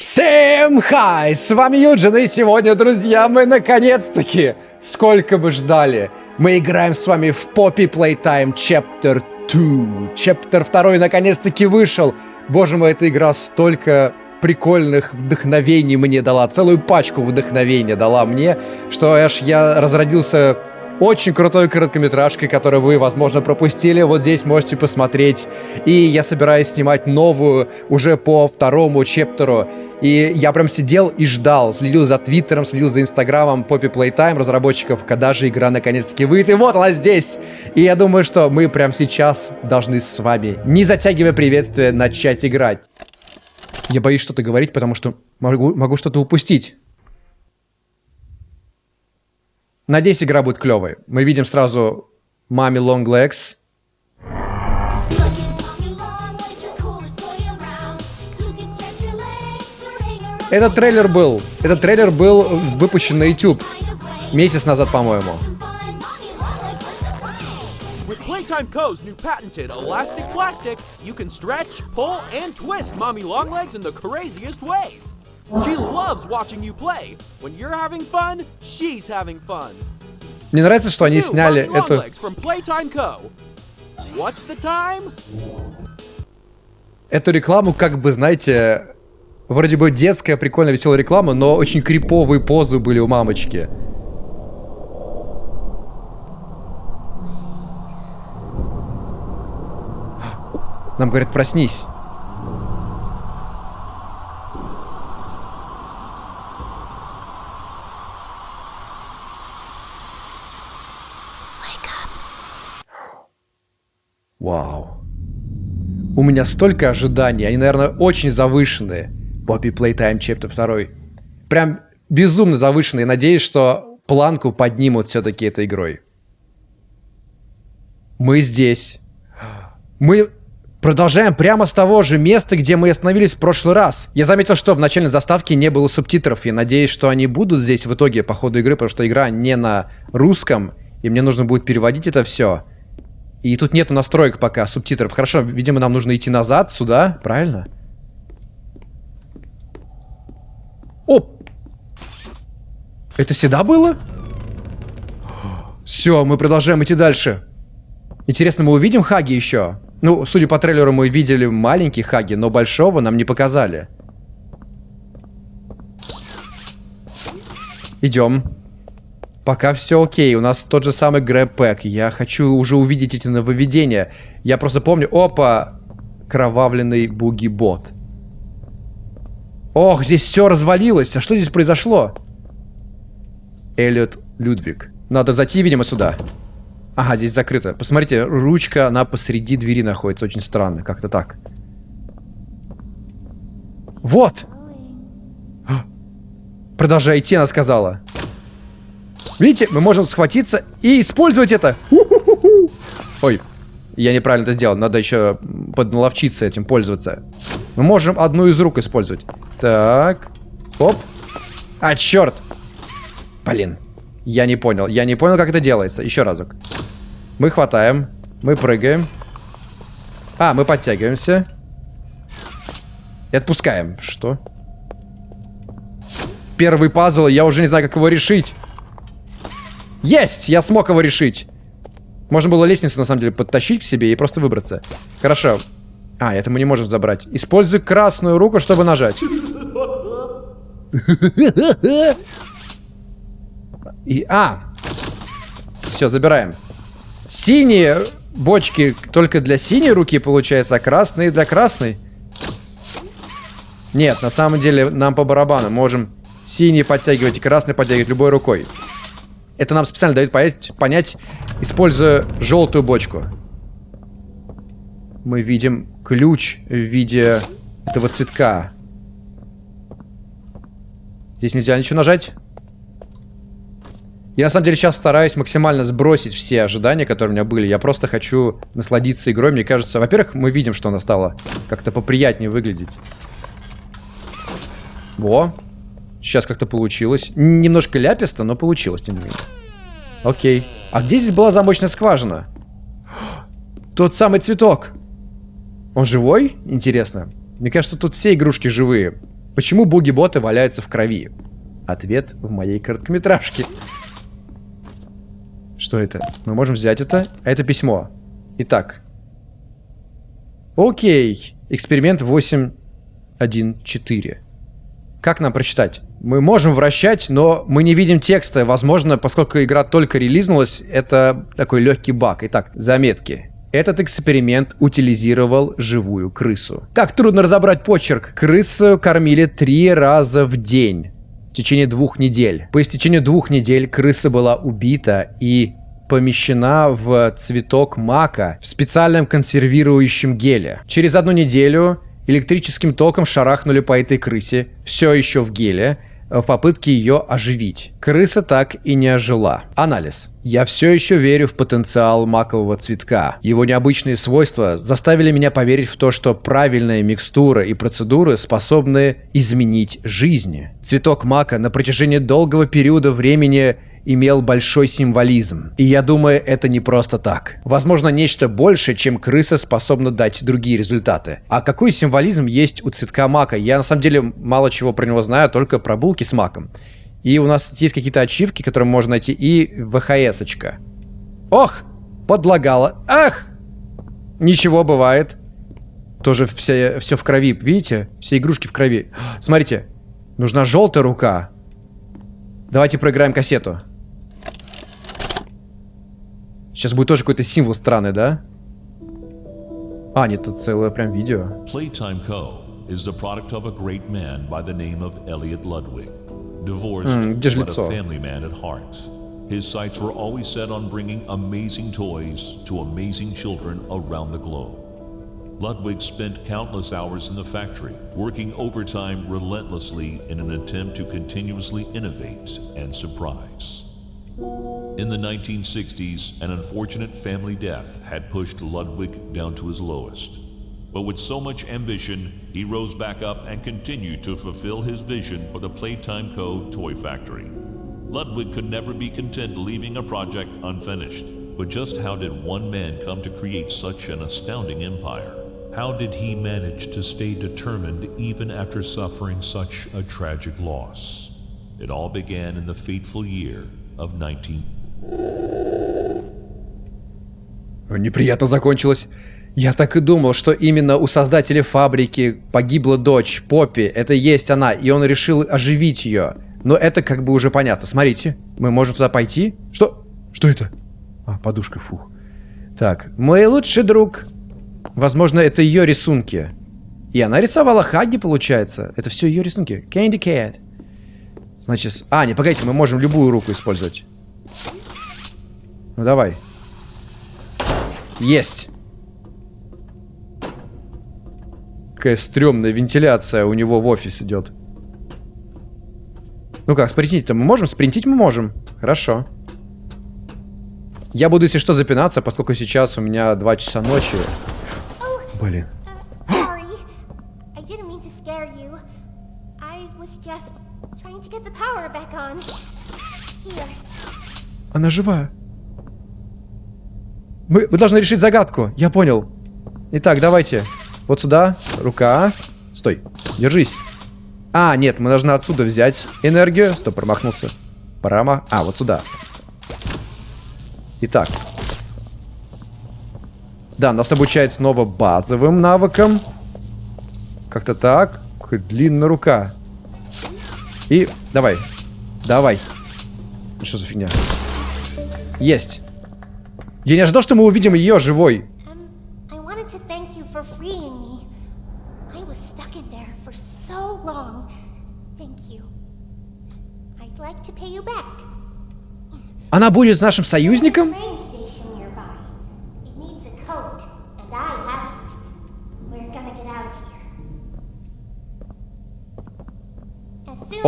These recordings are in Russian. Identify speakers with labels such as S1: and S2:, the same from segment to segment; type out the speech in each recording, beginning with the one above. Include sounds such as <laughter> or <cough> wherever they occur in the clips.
S1: Всем хай! С вами Юджин, и сегодня, друзья, мы наконец-таки, сколько бы ждали, мы играем с вами в Poppy Playtime Chapter 2. Chapter 2 наконец-таки вышел. Боже мой, эта игра столько прикольных вдохновений мне дала, целую пачку вдохновения дала мне, что аж я разродился очень крутой короткометражкой, которую вы, возможно, пропустили. Вот здесь можете посмотреть. И я собираюсь снимать новую уже по второму чептеру. И я прям сидел и ждал, следил за Твиттером, следил за Инстаграмом Poppy Playtime разработчиков, когда же игра наконец-таки выйдет. И вот она здесь! И я думаю, что мы прямо сейчас должны с вами, не затягивая приветствие, начать играть. Я боюсь что-то говорить, потому что могу, могу что-то упустить. Надеюсь, игра будет клевой. Мы видим сразу Мами Long Legs. Этот трейлер был. Этот трейлер был выпущен на YouTube. Месяц назад, по-моему.
S2: Plastic, you can stretch, pull, and twist Mommy Longlegs in the craziest ways.
S1: Мне нравится, что они сняли эту... Эту рекламу, как бы, знаете, вроде бы детская, прикольная, веселая реклама, но очень криповые позы были у мамочки. Нам говорят, проснись. Вау. У меня столько ожиданий, они, наверное, очень завышенные. Poppy Playtime Chapter 2. Прям безумно завышенные. Надеюсь, что планку поднимут все-таки этой игрой. Мы здесь. Мы продолжаем прямо с того же места, где мы остановились в прошлый раз. Я заметил, что в начальной заставке не было субтитров. И надеюсь, что они будут здесь в итоге по ходу игры, потому что игра не на русском. И мне нужно будет переводить это все. И тут нету настроек пока, субтитров. Хорошо, видимо, нам нужно идти назад, сюда, правильно? Оп! Это всегда было? Все, мы продолжаем идти дальше. Интересно, мы увидим Хаги еще? Ну, судя по трейлеру, мы видели маленький Хаги, но большого нам не показали. Идем. Пока все окей, у нас тот же самый грэпэк. Я хочу уже увидеть эти нововведения. Я просто помню... Опа! Кровавленный буги-бот. Ох, здесь все развалилось. А что здесь произошло? Эллиот Людвиг. Надо зайти, видимо, сюда. Ага, здесь закрыто. Посмотрите, ручка, она посреди двери находится. Очень странно, как-то так. Вот! Продолжай идти, она сказала. Видите, мы можем схватиться и использовать это. Ой, я неправильно это сделал. Надо еще подналовчиться этим пользоваться. Мы можем одну из рук использовать. Так. Оп. А, черт. Блин. Я не понял. Я не понял, как это делается. Еще разок. Мы хватаем. Мы прыгаем. А, мы подтягиваемся. И отпускаем. Что? Первый пазл, я уже не знаю, как его решить. Есть! Я смог его решить. Можно было лестницу, на самом деле, подтащить к себе и просто выбраться. Хорошо. А, это мы не можем забрать. Используй красную руку, чтобы нажать. И, а! Все, забираем. Синие бочки только для синей руки, получается, а красные для красной. Нет, на самом деле нам по барабану. Можем синий подтягивать и красный подтягивать любой рукой. Это нам специально дает понять, понять, используя желтую бочку. Мы видим ключ в виде этого цветка. Здесь нельзя ничего нажать. Я на самом деле сейчас стараюсь максимально сбросить все ожидания, которые у меня были. Я просто хочу насладиться игрой. Мне кажется, во-первых, мы видим, что она стала как-то поприятнее выглядеть. Во. Сейчас как-то получилось. Немножко ляписто, но получилось, тем не менее. Окей. А где здесь была замочная скважина? <gasps> Тот самый цветок. Он живой? Интересно. Мне кажется, тут все игрушки живые. Почему буги-боты валяются в крови? Ответ в моей короткометражке. <laughs> Что это? Мы можем взять это. А это письмо. Итак. Окей. Эксперимент 8.1.4. Как нам прочитать? Мы можем вращать, но мы не видим текста. Возможно, поскольку игра только релизнулась, это такой легкий баг. Итак, заметки. Этот эксперимент утилизировал живую крысу. Как трудно разобрать почерк. Крысу кормили три раза в день в течение двух недель. По истечению двух недель крыса была убита и помещена в цветок мака в специальном консервирующем геле. Через одну неделю электрическим током шарахнули по этой крысе, все еще в геле, в попытке ее оживить. Крыса так и не ожила. Анализ. Я все еще верю в потенциал макового цветка. Его необычные свойства заставили меня поверить в то, что правильная микстура и процедуры способны изменить жизни. Цветок мака на протяжении долгого периода времени имел большой символизм. И я думаю, это не просто так. Возможно, нечто больше, чем крыса способна дать другие результаты. А какой символизм есть у цветка мака? Я на самом деле мало чего про него знаю, только про булки с маком. И у нас есть какие-то ачивки, которые можно найти, и ВХС-очка. Ох! Подлагала. Ах! Ничего, бывает. Тоже все, все в крови, видите? Все игрушки в крови. Смотрите, нужна желтая рука. Давайте проиграем кассету. Сейчас будет тоже какой-то символ странный, да? А, нет, тут целое прям видео.
S3: Playtime Co. is the product of a great man by the name of Elliot Ludwig. Divorced,
S1: М, где же
S3: but
S1: лицо?
S3: a family man at heart. His sights were always set on bringing amazing toys to amazing children around the globe. Ludwig spent countless hours in the factory, working overtime relentlessly in an attempt to continuously innovate and surprise. In the 1960s, an unfortunate family death had pushed Ludwig down to his lowest. But with so much ambition, he rose back up and continued to fulfill his vision for the Playtime Co. toy factory. Ludwig could never be content leaving a project unfinished. But just how did one man come to create such an astounding empire? How did he manage to stay determined even after suffering such a tragic loss? It all began in the fateful year of 19...
S1: Неприятно закончилось. Я так и думал, что именно у создателя фабрики погибла дочь, Поппи. Это есть она, и он решил оживить ее. Но это как бы уже понятно. Смотрите, мы можем туда пойти. Что? Что это? А, подушка, фух. Так, мой лучший друг. Возможно, это ее рисунки. И она рисовала Хагги, получается. Это все ее рисунки. Candy Cat. Значит, а, не, погодите, мы можем любую руку использовать. Ну, давай. Есть. Какая стрёмная вентиляция у него в офис идет. Ну как, спринтить-то мы можем? Спринтить мы можем. Хорошо. Я буду, если что, запинаться, поскольку сейчас у меня 2 часа ночи. Блин. Она живая. Мы, мы должны решить загадку. Я понял. Итак, давайте. Вот сюда. Рука. Стой. Держись. А, нет, мы должны отсюда взять энергию. Стоп, промахнулся. Прома... А, вот сюда. Итак. Да, нас обучает снова базовым навыкам. Как-то так. Длинная рука. И давай. Давай. Что за фигня? Есть. Я не ожидал, что мы увидим ее живой.
S4: Um, I wanted to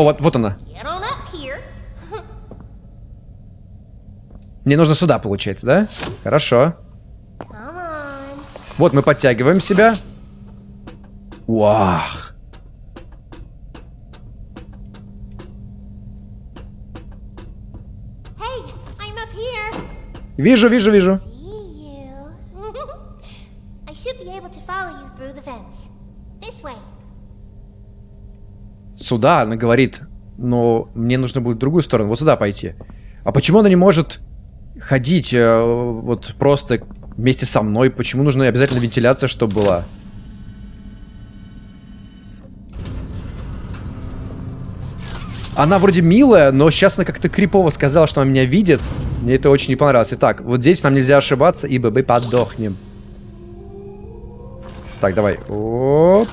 S1: О, вот, вот она. Мне нужно сюда, получается, да? Хорошо. Вот мы подтягиваем себя.
S4: Here.
S1: Вижу, вижу, вижу.
S4: See you. I should be able to follow you through the vents. This way.
S1: Сюда, она говорит, но мне нужно будет в другую сторону, вот сюда пойти. А почему она не может ходить э, вот просто вместе со мной? Почему нужна обязательно вентиляция, чтобы была? Она вроде милая, но сейчас она как-то крипово сказала, что она меня видит. Мне это очень не понравилось. Итак, вот здесь нам нельзя ошибаться, ибо мы подохнем. Так, давай. Оп.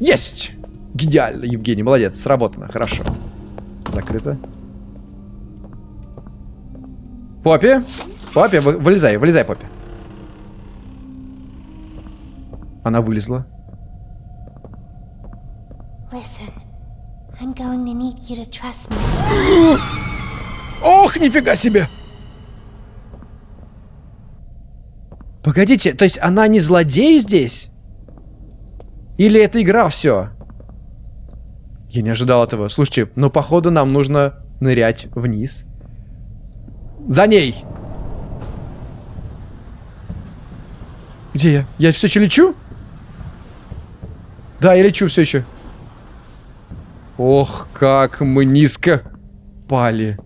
S1: Есть! Идеально, Евгений, молодец, сработано, хорошо. Закрыто. Поппи! Поппи, вы, вылезай, вылезай, Поппи. Она вылезла. Ох, нифига себе! Погодите, то есть она не злодей здесь? Или это игра все? Я не ожидал этого. Слушайте, но походу нам нужно нырять вниз. За ней! Где я? Я все еще лечу? Да, я лечу все еще. Ох, как мы низко пали.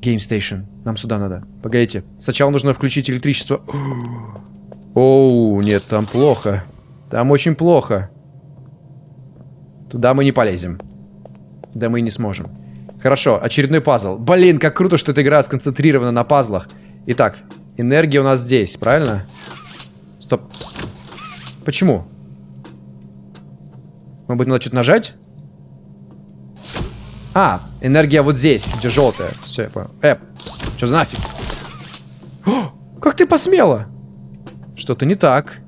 S1: Game Station. Нам сюда надо. Погодите. Сначала нужно включить электричество. <gasps> Оу, нет, там плохо. Там очень плохо. Туда мы не полезем. Да мы не сможем. Хорошо, очередной пазл. Блин, как круто, что эта игра сконцентрирована на пазлах. Итак, энергия у нас здесь, правильно? Стоп. Почему? Может быть, надо что-то нажать? А, энергия вот здесь, где желтая. Все, я понял. Эп, что за нафиг? О, как ты посмела? Что-то не так.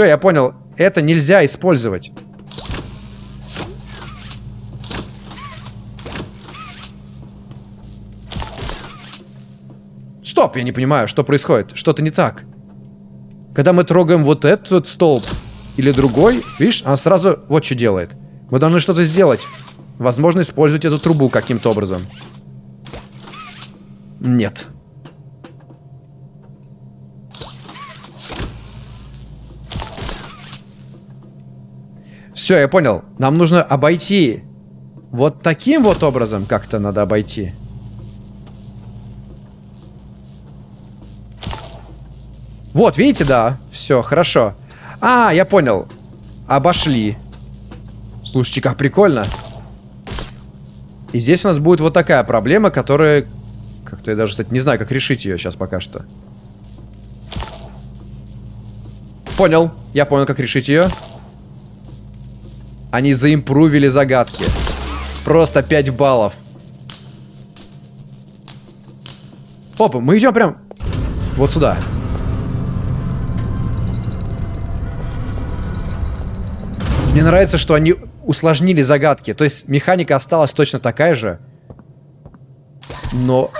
S1: Все, я понял. Это нельзя использовать. Стоп, я не понимаю, что происходит. Что-то не так. Когда мы трогаем вот этот столб или другой, видишь, она сразу вот что делает. Мы должны что-то сделать. Возможно, использовать эту трубу каким-то образом. Нет. Все, я понял. Нам нужно обойти. Вот таким вот образом как-то надо обойти. Вот, видите, да. Все, хорошо. А, я понял. Обошли. Слушайте, как прикольно. И здесь у нас будет вот такая проблема, которая... Как-то я даже, кстати, не знаю, как решить ее сейчас пока что. Понял. Я понял, как решить ее. Они заимпрувили загадки. Просто 5 баллов. Опа, мы идем прям вот сюда. Мне нравится, что они усложнили загадки. То есть механика осталась точно такая же. Но...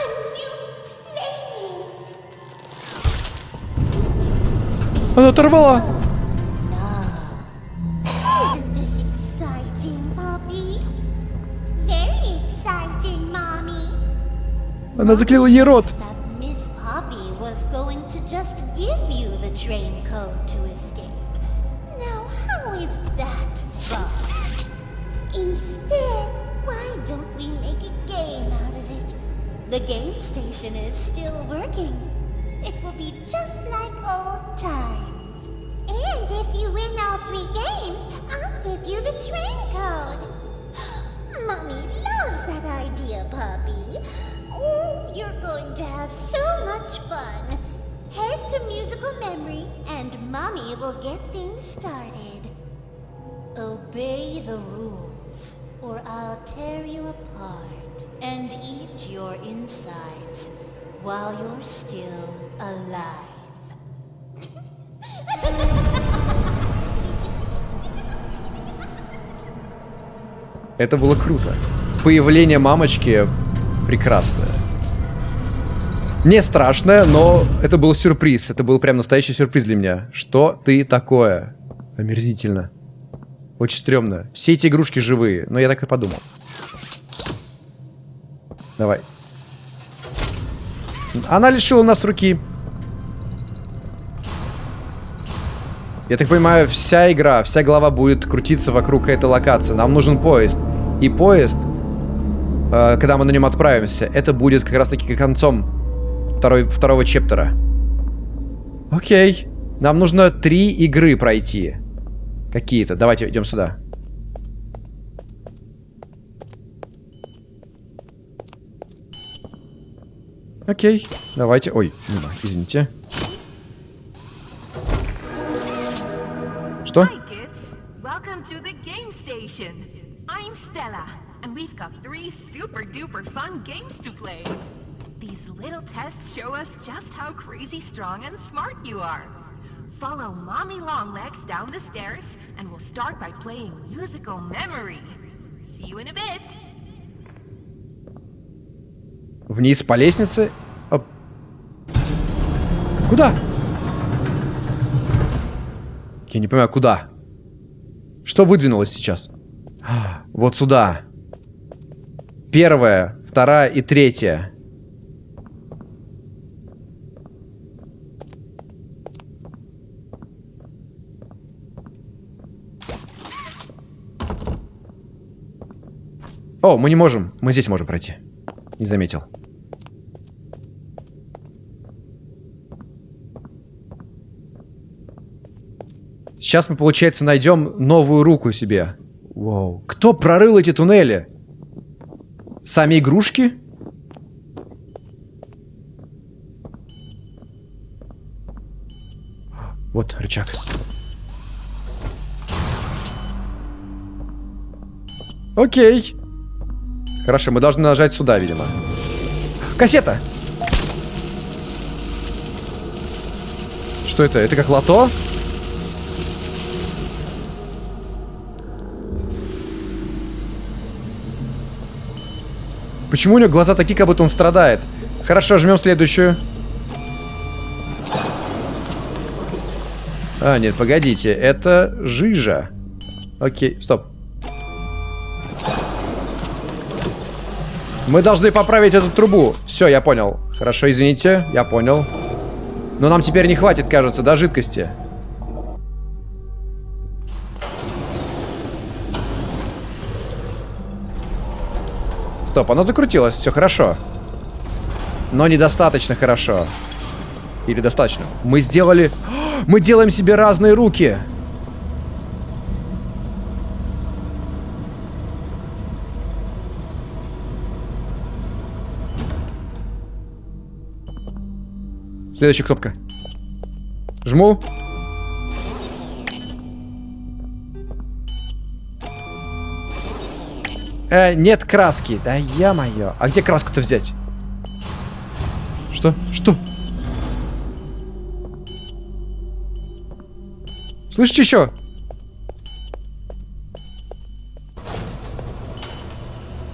S1: Она оторвала.
S4: How is that fun? Instead, why don't we make a game out of it? The game station is still working. It will be just like old times. And if you win all three games, I'll give you the train code. <gasps> Mommy loves that idea, Puppy. Oh, you're going to have so much fun. Head to musical memory, and Mommy will get things started. Obey the rules, or I'll tear you apart and eat your insides while you're still alive.
S1: Это было круто. Появление мамочки прекрасное. Не страшное, но это был сюрприз. Это был прям настоящий сюрприз для меня. Что ты такое? Омерзительно. Очень стрёмно. Все эти игрушки живые. Но я так и подумал. Давай. Она лишила нас руки. Я так понимаю, вся игра, вся глава будет крутиться вокруг этой локации. Нам нужен поезд. И поезд, э, когда мы на нем отправимся, это будет как раз-таки концом второй, второго чептера. Окей. Нам нужно три игры пройти. Какие-то. Давайте идем сюда. Окей. Давайте. Ой, мимо, извините. Что?
S5: Hi, kids. Welcome to the game station. I'm Stella, and we've got three super duper fun games to play. These little tests show us just how crazy strong and smart you are. Follow Mommy Longlegs down the stairs, and we'll start by playing musical memory. See you in a bit.
S1: Вниз по лестнице. Оп. Куда? Я не понимаю, куда? Что выдвинулось сейчас? А, Вот сюда. Первая, вторая и третья. О, мы не можем. Мы здесь можем пройти. Не заметил. Сейчас мы, получается, найдем новую руку себе. Вау. Кто прорыл эти туннели? Сами игрушки? Вот рычаг. Окей. Хорошо, мы должны нажать сюда, видимо. Кассета! Что это? Это как лото? Почему у него глаза такие, как будто он страдает? Хорошо, жмем следующую. А, нет, погодите. Это жижа. Окей, стоп. Мы должны поправить эту трубу. Все, я понял. Хорошо, извините, я понял. Но нам теперь не хватит, кажется, до жидкости. Стоп, оно закрутилось, все хорошо. Но недостаточно хорошо. Или достаточно. Мы сделали... <gasps> Мы делаем себе разные руки. Следующая кнопка. Жму. Э, нет краски. Да я-моё. А где краску-то взять? Что? Что? Слышите еще?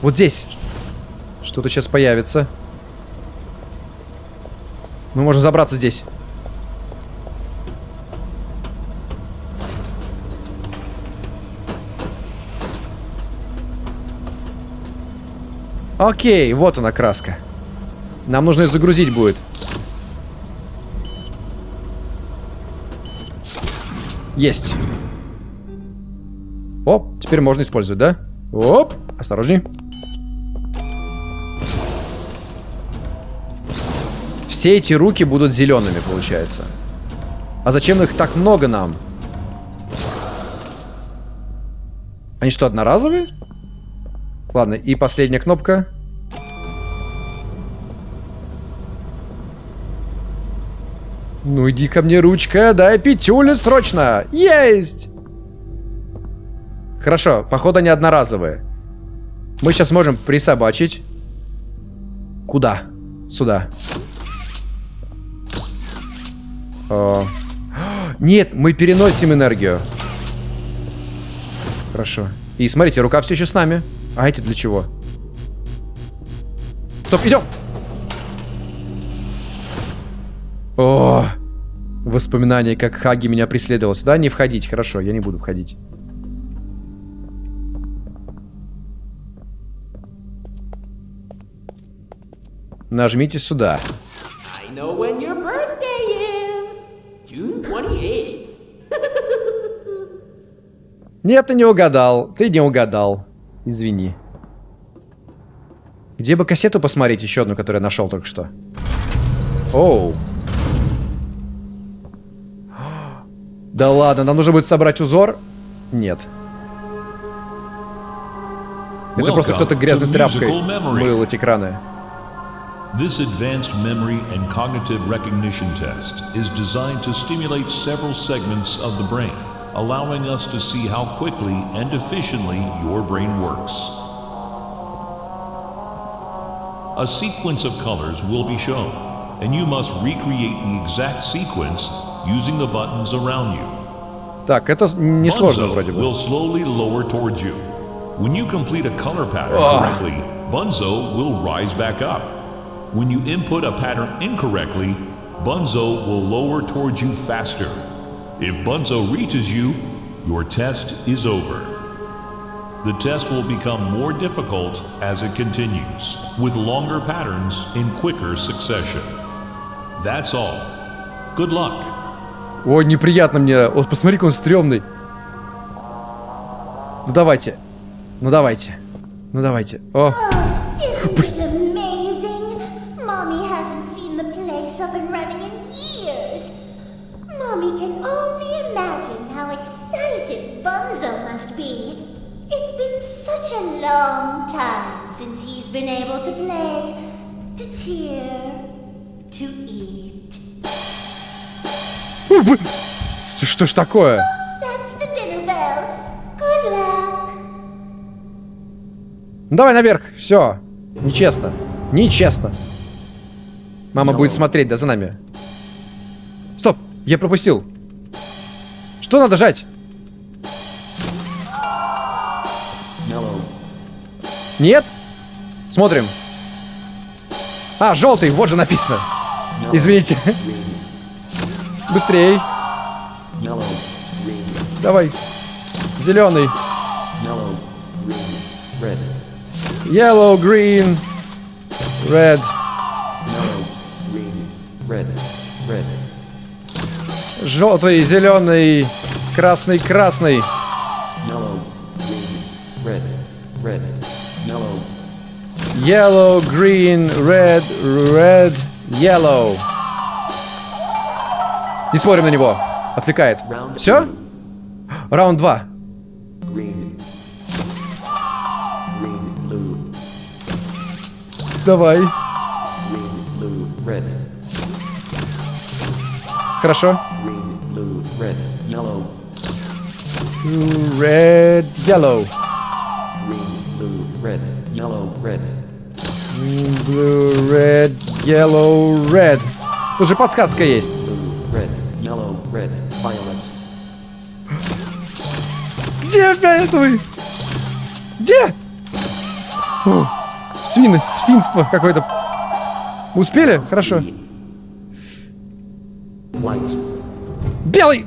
S1: Вот здесь. Что-то сейчас появится. Мы можем забраться здесь. Окей, вот она краска. Нам нужно ее загрузить будет. Есть. Оп, теперь можно использовать, да? Оп, осторожней. Все эти руки будут зелеными, получается. А зачем их так много нам? Они что, одноразовые? Ладно, и последняя кнопка. Ну иди ко мне, ручка, дай пятюлю срочно. Есть! Хорошо, походу они одноразовые. Мы сейчас можем присобачить. Куда? Сюда. О. Нет, мы переносим энергию. Хорошо. И смотрите, рука все еще с нами. А эти для чего? Стоп, идем! О, воспоминания, как Хаги меня преследовал. Сюда не входить. Хорошо, я не буду входить. Нажмите сюда.
S2: I know when your birthday is. June 28th. <laughs>
S1: Нет, ты не угадал. Ты не угадал. Извини. Где бы кассету посмотреть, еще одну, которую я нашел только что? Оу. <gasps> Да ладно, нам нужно будет собрать узор? Нет. Это просто кто-то грязной тряпкой мыл эти краны.
S3: This advanced memory and cognitive recognition test is designed to stimulate several segments of the brain, allowing us to see how quickly and efficiently your brain works. A sequence of colors will be shown, and you must recreate the exact sequence using the buttons around you.
S1: Так, это с- несложно
S3: Bunzo
S1: вроде бы.
S3: will slowly lower towards you. When you complete a color pattern
S1: Ugh.
S3: correctly, Bunzo will rise back up. When you input a pattern incorrectly, Bunzo will lower towards you faster. If Bunzo reaches you, your test is over. The test will become more difficult as it continues, with longer patterns in quicker succession. That's all. Good luck.
S1: Ой, неприятно мне. Вот посмотри, какой он стрёмный. Ну давайте. Ну давайте. Ну давайте. О,
S4: Isn't it amazing? Mommy can only imagine how excited Bunzo must be. It's been such a long time since he's been able to play, to cheer, to eat.
S1: что, что ж такое?
S4: That's the dinner bell. Good luck.
S1: Ну давай наверх. Все. Нечестно. Нечестно. Мама будет смотреть, да, за нами. Я пропустил. Что надо жать? Нет? Смотрим. А, желтый, вот же написано. Извините. Быстрей. Давай. Зеленый. Yellow, green, red. Желтый, зеленый, красный, красный. Yellow, green, red, red, yellow. Не смотрим на него. Отвлекает. Все? Раунд 2. Давай. Хорошо. Red, yellow. Blue, red, yellow, red. Тут же подсказка есть. Где фиолетовый? Где? О, свины, свинство какое-то. Успели? Хорошо. Белый!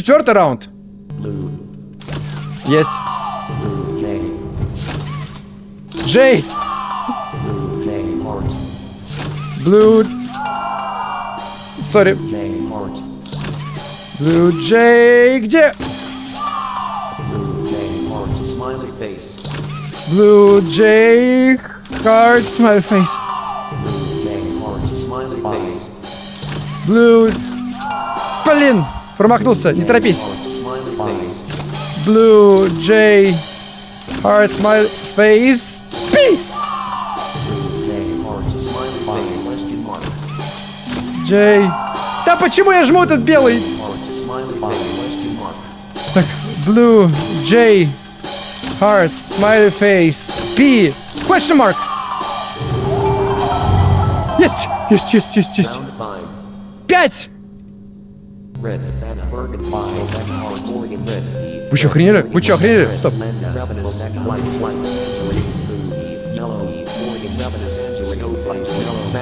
S1: Четвертый раунд. Есть. Джей.
S6: Blue.
S1: Сори. Blue Джей. Где?
S6: Blue J heart. Smiley face.
S1: Blue.
S6: Blue.
S1: Блин. Промахнулся. Не торопись. Blue J. Heart, smiley face.
S6: Blue J.
S1: Да почему я жму этот белый? Так, Blue, J, Heart, Smiley Face, P, question mark. Есть, есть, есть, есть, есть. Пять. Вы что, охренели? Вы что, охренели? Стоп.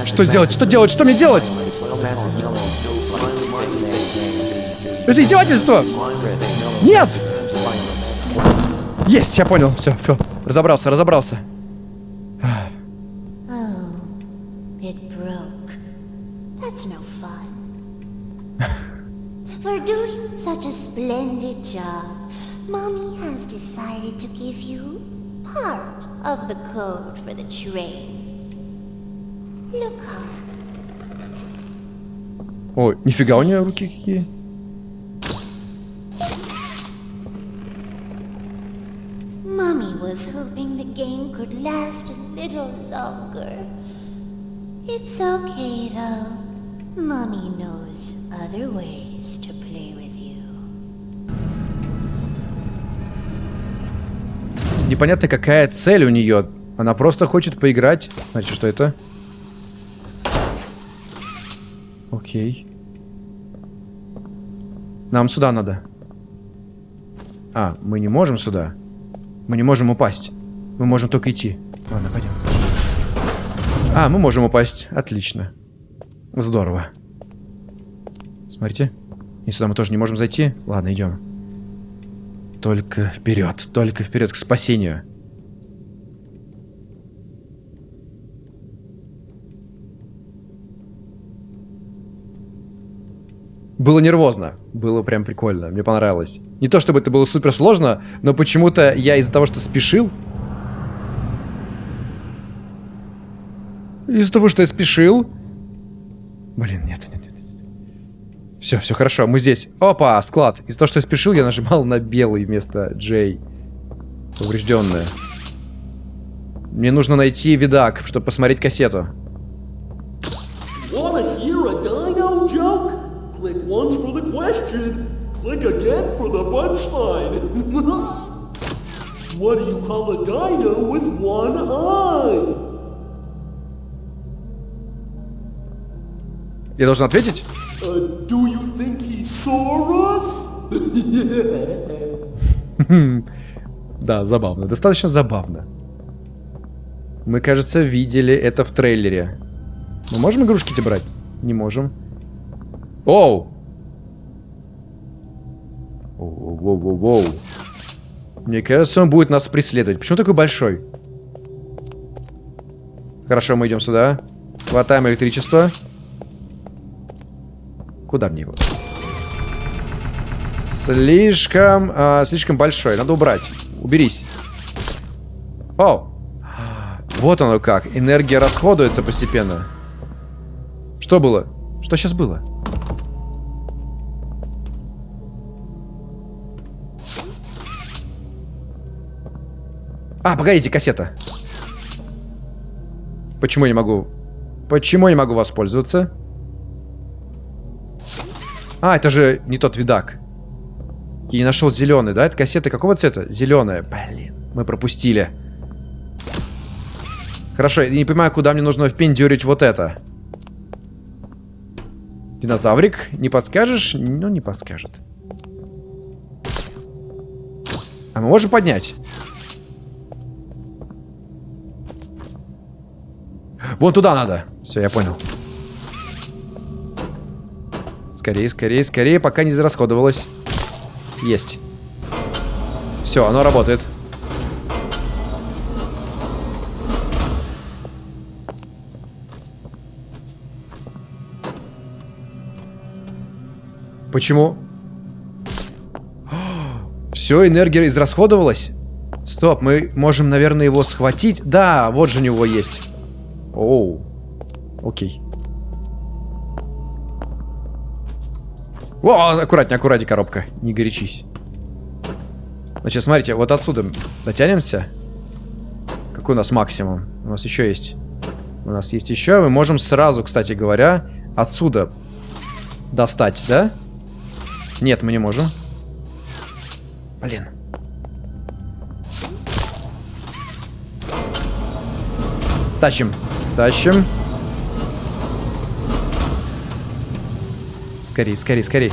S1: Что делать? Что делать? Что мне делать? Это издевательство! Нет! Есть, я понял. Все, все. Разобрался, разобрался.
S4: For doing such a splendid job, Mommy has decided to give you part of the code for the train. Look up.
S1: Ой, нифига у нее руки какие.
S4: Mommy was hoping the game could last a little longer. It's okay though. Mommy knows other ways
S1: Непонятно, какая цель у нее. Она просто хочет поиграть. Значит, что это? Окей. Нам сюда надо. А, мы не можем сюда. Мы не можем упасть. Мы можем только идти. Ладно, пойдем. А, мы можем упасть. Отлично. Здорово. Смотрите. И сюда мы тоже не можем зайти. Ладно, идем. Только вперед, только вперед к спасению. Было нервозно. Было прям прикольно. Мне понравилось. Не то чтобы это было супер сложно, но почему-то я из-за того, что спешил... Из-за того, что я спешил... Блин, нет, нет. Все, все хорошо, мы здесь. Опа, склад. Из-за того, что я спешил, я нажимал на белый вместо J. Поврежденное. Мне нужно найти видак, чтобы посмотреть кассету. <laughs>
S7: What do you call a dino with one eye?
S1: Я должен ответить?
S7: Uh, do you think he saw us? <laughs>
S1: Да, забавно. Достаточно забавно. Мы, кажется, видели это в трейлере. Мы можем игрушки эти брать? Не можем. Оу! Воу-воу-воу-воу. Мне кажется, он будет нас преследовать. Почему такой большой? Хорошо, мы идем сюда. Хватаем электричество. Куда мне его? Слишком, а, слишком большой. Надо убрать. Уберись. О! Вот оно как. Энергия расходуется постепенно. Что было? Что сейчас было? А, погодите, кассета. Почему я не могу? Почему я не могу воспользоваться? А, это же не тот видак. Я не нашел зеленый, да? Это кассета какого цвета? Зеленая. Блин, мы пропустили. Хорошо, я не понимаю, куда мне нужно впендюрить вот это. Динозаврик, не подскажешь? Ну, не подскажет. А мы можем поднять? Вон туда надо. Все, я понял. Скорее, скорее, скорее, пока не зарасходовалось. Есть. Все, оно работает. Почему? Все, энергия израсходовалась? Стоп, мы можем, наверное, его схватить. Да, вот же у него есть. Оу. Окей. О, аккуратнее, аккуратнее, коробка. Не горячись. Значит, смотрите, вот отсюда дотянемся. Какой у нас максимум? У нас еще есть. У нас есть еще. Мы можем сразу, кстати говоря, отсюда достать, да? Нет, мы не можем. Блин. Тащим. Тащим. Скорей, скорей, скорей.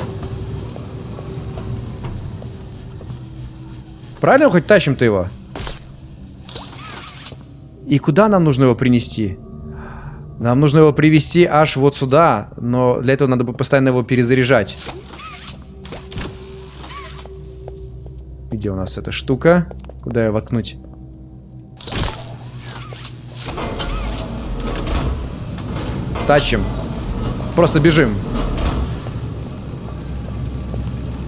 S1: Правильно хоть тащим-то его? И куда нам нужно его принести? Нам нужно его привести аж вот сюда, но для этого надо бы постоянно его перезаряжать. Где у нас эта штука? Куда ее воткнуть? Тачим. Просто бежим.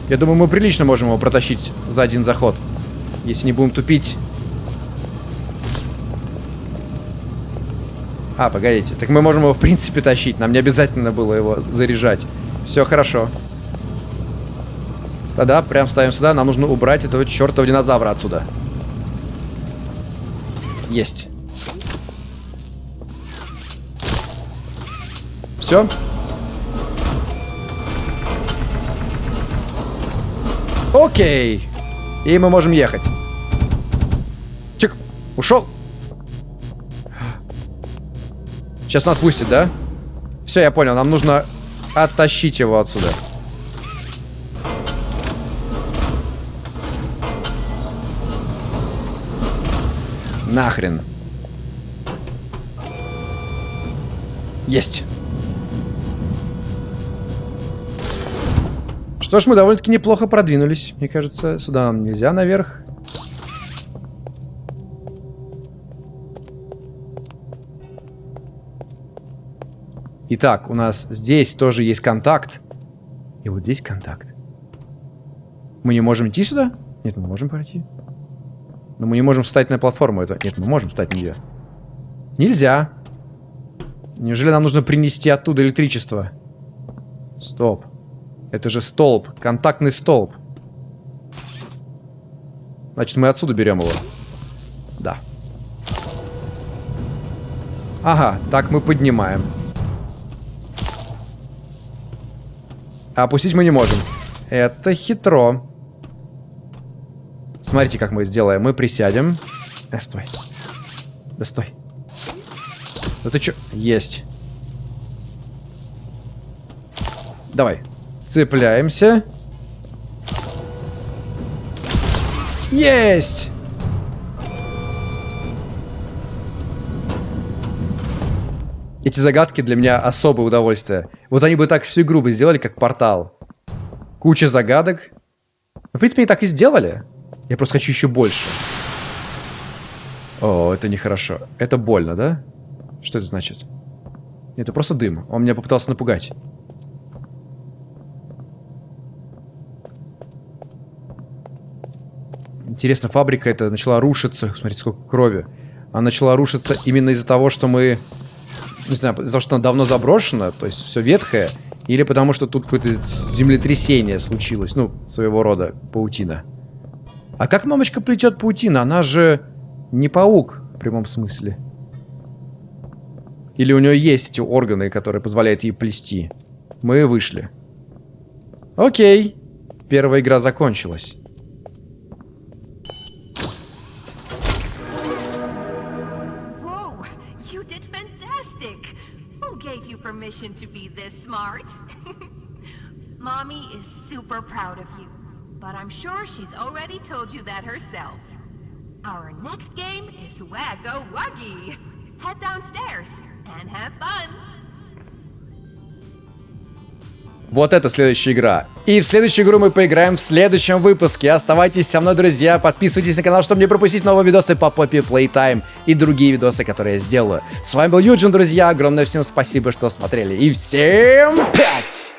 S1: Я думаю, мы прилично можем его протащить за один заход. Если не будем тупить. А, погодите. Так мы можем его в принципе тащить. Нам не обязательно было его заряжать. Все хорошо. Да-да, прям ставим сюда. Нам нужно убрать этого чертова динозавра отсюда. Есть. Все. Окей. И мы можем ехать. Чик. Ушел. Сейчас он отпустит, да? Все, я понял. Нам нужно оттащить его отсюда. Нахрен. Есть. Что ж, мы довольно-таки неплохо продвинулись. Мне кажется, сюда нам нельзя наверх. Итак, у нас здесь тоже есть контакт. И вот здесь контакт. Мы не можем идти сюда? Нет, мы можем пройти. Но мы не можем встать на платформу. Это... Нет, мы можем встать на нее. Нельзя. Неужели нам нужно принести оттуда электричество? Стоп. Это же столб. Контактный столб. Значит, мы отсюда берем его. Да. Ага, так мы поднимаем. А опустить мы не можем. Это хитро. Смотрите, как мы сделаем. Мы присядем. Э, стой. Да стой. Да ты чё? Есть. Давай. Цепляемся. Есть! Эти загадки для меня особое удовольствие. Вот они бы так всю игру бы сделали, как портал. Куча загадок. В принципе, они так и сделали. Я просто хочу еще больше. О, это нехорошо. Это больно, да? Что это значит? Это просто дым. Он меня попытался напугать. Интересно, фабрика эта начала рушиться. Смотрите, сколько крови. Она начала рушиться именно из-за того, что мы не знаю, из-за того, что она давно заброшена, то есть все ветхое, или потому что тут какое-то землетрясение случилось, ну, своего рода паутина. А как мамочка плетет паутина? Она же не паук в прямом смысле. Или у нее есть эти органы, которые позволяют ей плести. Мы вышли. Окей. Первая игра закончилась.
S5: To be this smart. <laughs> Mommy is super proud of you, but I'm sure she's already told you that herself. Our next game is Waggo Wuggy. Head downstairs and have fun.
S1: Вот это следующая игра. И в следующую игру мы поиграем в следующем выпуске. Оставайтесь со мной, друзья. Подписывайтесь на канал, чтобы не пропустить новые видосы по Poppy Playtime и другие видосы, которые я сделаю. С вами был Юджин, друзья. Огромное всем спасибо, что смотрели. И всем пять!